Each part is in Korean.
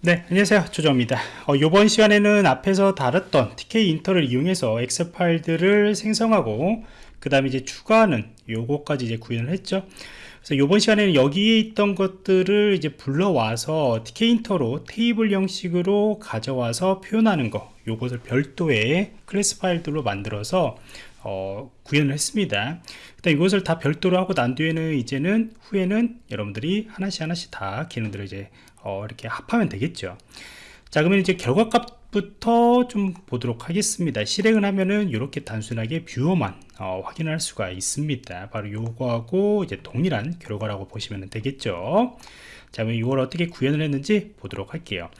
네 안녕하세요. 조정입니다. 어, 이번 시간에는 앞에서 다뤘던 TK 인터를 이용해서 엑셀 파일들을 생성하고 그 다음에 이제 추가하는 요거까지 이제 구현을 했죠. 그래서 이번 시간에는 여기에 있던 것들을 이제 불러와서 TK 인터로 테이블 형식으로 가져와서 표현하는 거 요것을 별도의 클래스 파일들로 만들어서 어, 구현을 했습니다. 일단 이것을 다 별도로 하고 난 뒤에는 이제는 후에는 여러분들이 하나씩 하나씩 다 기능들을 이제 어, 이렇게 합하면 되겠죠. 자 그러면 이제 결과값부터 좀 보도록 하겠습니다. 실행을 하면은 이렇게 단순하게 viewer만 어, 확인할 수가 있습니다. 바로 요거하고 이제 동일한 결과라고 보시면 되겠죠. 자 그럼 이걸 어떻게 구현을 했는지 보도록 할게요.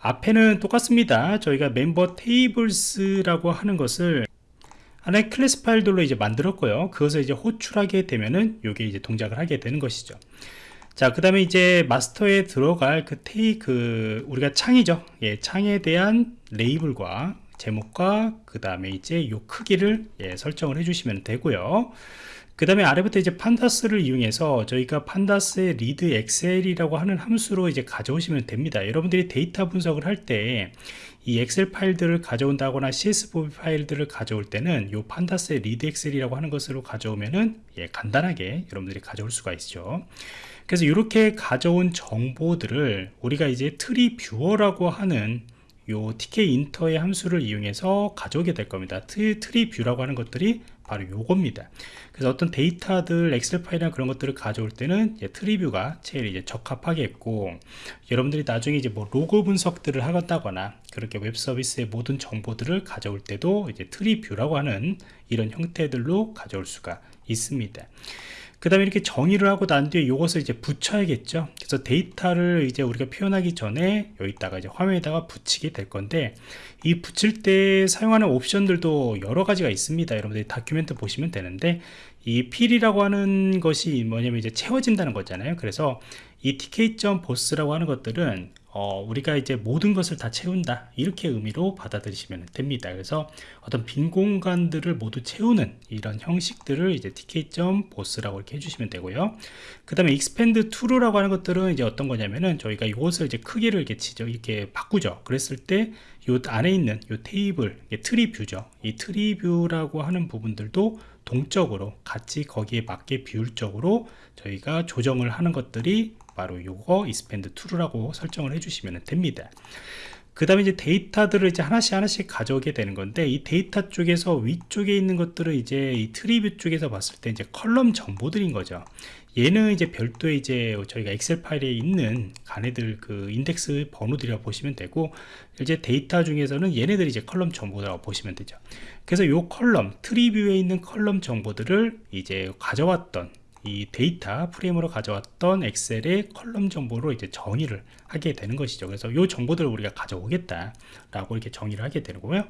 앞에는 똑같습니다. 저희가 member tables라고 하는 것을 하나의 클래스 파일들로 이제 만들었고요. 그것을 이제 호출하게 되면은 이게 이제 동작을 하게 되는 것이죠 자, 그 다음에 이제 마스터에 들어갈 그 테이, 그, 우리가 창이죠. 예, 창에 대한 레이블과 제목과 그 다음에 이제 요 크기를 예, 설정을 해주시면 되고요. 그 다음에 아래부터 이제 pandas를 이용해서 저희가 pandas의 read excel이라고 하는 함수로 이제 가져오시면 됩니다. 여러분들이 데이터 분석을 할 때 이 엑셀 파일들을 가져온다거나 CSV 파일들을 가져올 때는 요 pandas의 read excel이라고 하는 것으로 가져오면은 예, 간단하게 여러분들이 가져올 수가 있죠. 그래서 이렇게 가져온 정보들을 우리가 이제 tree viewer라고 하는 요 tkinter의 함수를 이용해서 가져오게 될 겁니다. 트, tree view라고 하는 것들이 바로 요겁니다. 그래서 어떤 데이터들 엑셀 파일이나 그런 것들을 가져올 때는 tree view가 제일 이제 적합하겠고 여러분들이 나중에 이제 뭐 로그 분석들을 하겠다거나 그렇게 웹 서비스의 모든 정보들을 가져올 때도 이제 tree view라고 하는 이런 형태들로 가져올 수가 있습니다 그 다음에 이렇게 정의를 하고 난 뒤에 이것을 이제 붙여야겠죠. 그래서 데이터를 이제 우리가 표현하기 전에 여기다가 이제 화면에다가 붙이게 될 건데 이 붙일 때 사용하는 옵션들도 여러 가지가 있습니다. 여러분들이 다큐멘트 보시면 되는데 이 필이라고 하는 것이 뭐냐면 이제 채워진다는 거잖아요. 그래서 이 tk.boss라고 하는 것들은 어, 우리가 이제 모든 것을 다 채운다. 이렇게 의미로 받아들이시면 됩니다. 그래서 어떤 빈 공간들을 모두 채우는 이런 형식들을 이제 tk.BOTH라고 이렇게 해주시면 되고요. 그 다음에 expand true라고 하는 것들은 이제 어떤 거냐면은 저희가 이것을 이제 크기를 이렇게 지죠 이렇게 바꾸죠. 그랬을 때 이 안에 있는 이 테이블 tree view죠. 이 tree view라고 하는 부분들도 동적으로 같이 거기에 맞게 비율적으로 저희가 조정을 하는 것들이 바로 요거 expand true라고 설정을 해주시면 됩니다. 그 다음에 이제 데이터들을 이제 하나씩 하나씩 가져오게 되는 건데 이 데이터 쪽에서 위쪽에 있는 것들은 이제 이 tree view 쪽에서 봤을 때 이제 column 정보들인 거죠 얘는 이제 별도의 이제 저희가 엑셀 파일에 있는 간애들 그 인덱스 번호들이라고 보시면 되고 이제 데이터 중에서는 얘네들이 이제 column 정보라고 보시면 되죠 그래서 요 column tree view에 있는 column 정보들을 이제 가져왔던 이 데이터 프레임으로 가져왔던 엑셀의 column 정보로 이제 정의를 하게 되는 것이죠. 그래서 이 정보들을 우리가 가져오겠다 라고 이렇게 정의를 하게 되는 거고요.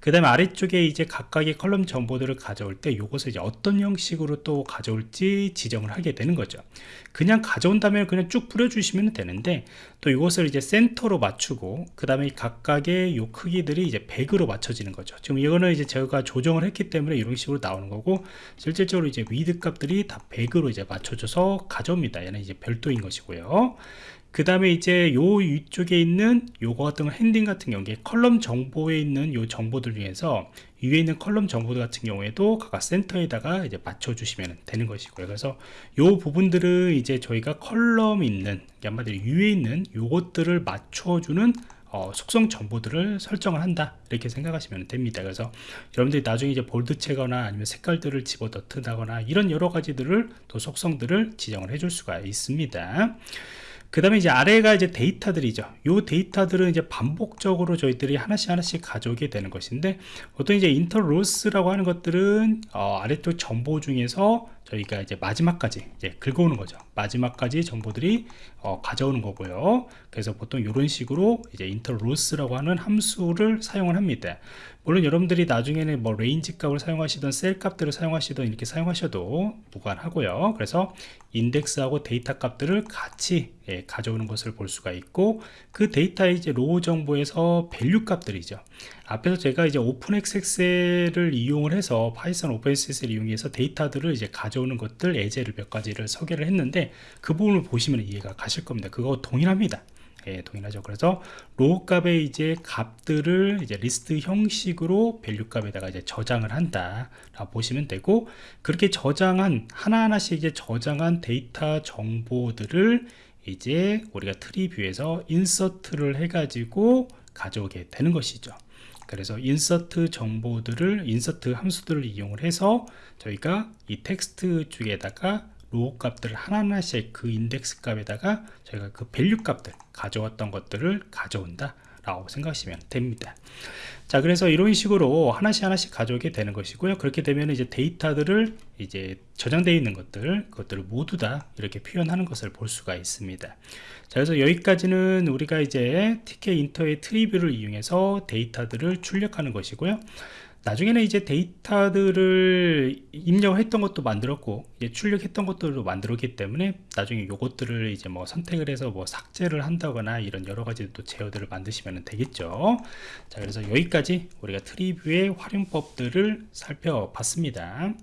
그 다음에 아래쪽에 이제 각각의 column 정보들을 가져올 때 이것을 이제 어떤 형식으로 또 가져올지 지정을 하게 되는 거죠. 그냥 가져온다면 그냥 쭉 뿌려주시면 되는데 또 이것을 이제 센터로 맞추고 그 다음에 각각의 요 크기들이 이제 100으로 맞춰지는 거죠. 지금 이거는 이제 제가 조정을 했기 때문에 이런 식으로 나오는 거고 실질적으로 이제 width 값들이 다 100으로 이제 맞춰져서 가져옵니다. 얘는 이제 별도인 것이고요 그 다음에 이제 요 위쪽에 있는 요거 같은 거 heading 같은 경우에 column 정보에 있는 요 정보들 중에서 위에 있는 column 정보들 같은 경우에도 각각 센터에다가 이제 맞춰 주시면 되는 것이고요. 그래서 요 부분들은 이제 저희가 column 있는 한마디로 위에 있는 요것들을 맞춰주는 어, 속성 정보들을 설정을 한다 이렇게 생각하시면 됩니다. 그래서 여러분들이 나중에 이제 bold체거나 아니면 색깔들을 집어넣는다거나 이런 여러 가지들을 또 속성들을 지정을 해줄 수가 있습니다 그 다음에 이제 아래가 이제 데이터들이죠. 요 데이터들은 이제 반복적으로 저희들이 하나씩 하나씩 가져오게 되는 것인데 보통 이제 iter_rows라고 하는 것들은 어, 아래쪽 정보 중에서 저희가 이제 마지막까지 이제 긁어오는 거죠. 마지막까지 정보들이 어, 가져오는 거고요. 그래서 보통 이런 식으로 이제 iter_rows라고 하는 함수를 사용을 합니다. 물론 여러분들이 나중에는 뭐 range 값을 사용하시던 셀 값들을 사용하시던 이렇게 사용하셔도 무관하고요. 그래서 인덱스하고 데이터 값들을 같이 예, 가져오는 것을 볼 수가 있고 그 데이터의 이제 row 정보에서 value 값들이죠. 앞에서 제가 이제 openpyxl을 이용을 해서 파이썬 openpyxl을 이용해서 데이터들을 이제 가져오는 것들 예제를 몇 가지를 소개를 했는데 그 부분을 보시면 이해가 가실 겁니다. 그거 동일합니다. 예, 동일하죠. 그래서 row 값의 이제 값들을 이제 리스트 형식으로 value 값에다가 이제 저장을 한다라고 보시면 되고 그렇게 저장한 하나하나씩 이제 저장한 데이터 정보들을 이제 우리가 tree view에서 insert를 해가지고 가져오게 되는 것이죠. 그래서 insert 정보들을 insert 함수들을 이용을 해서 저희가 이 텍스트 쪽에다가 row 값들을 하나하나씩 그 인덱스 값에다가 저희가 그 value 값들 가져왔던 것들을 가져온다 라고 생각하시면 됩니다. 자 그래서 이런 식으로 하나씩 하나씩 가져오게 되는 것이고요. 그렇게 되면 이제 데이터들을 이제 저장되어 있는 것들 그것들을 모두 다 이렇게 표현하는 것을 볼 수가 있습니다. 자 그래서 여기까지는 우리가 이제 TK 인터의 트리뷰를 이용해서 데이터들을 출력하는 것이고요 나중에는 이제 데이터들을 입력했던 것도 만들었고 이제 출력했던 것들도 만들었기 때문에 나중에 요것들을 이제 뭐 선택을 해서 뭐 삭제를 한다거나 이런 여러 가지 또 제어들을 만드시면 되겠죠. 자 그래서 여기까지 우리가 트리뷰의 활용법들을 살펴봤습니다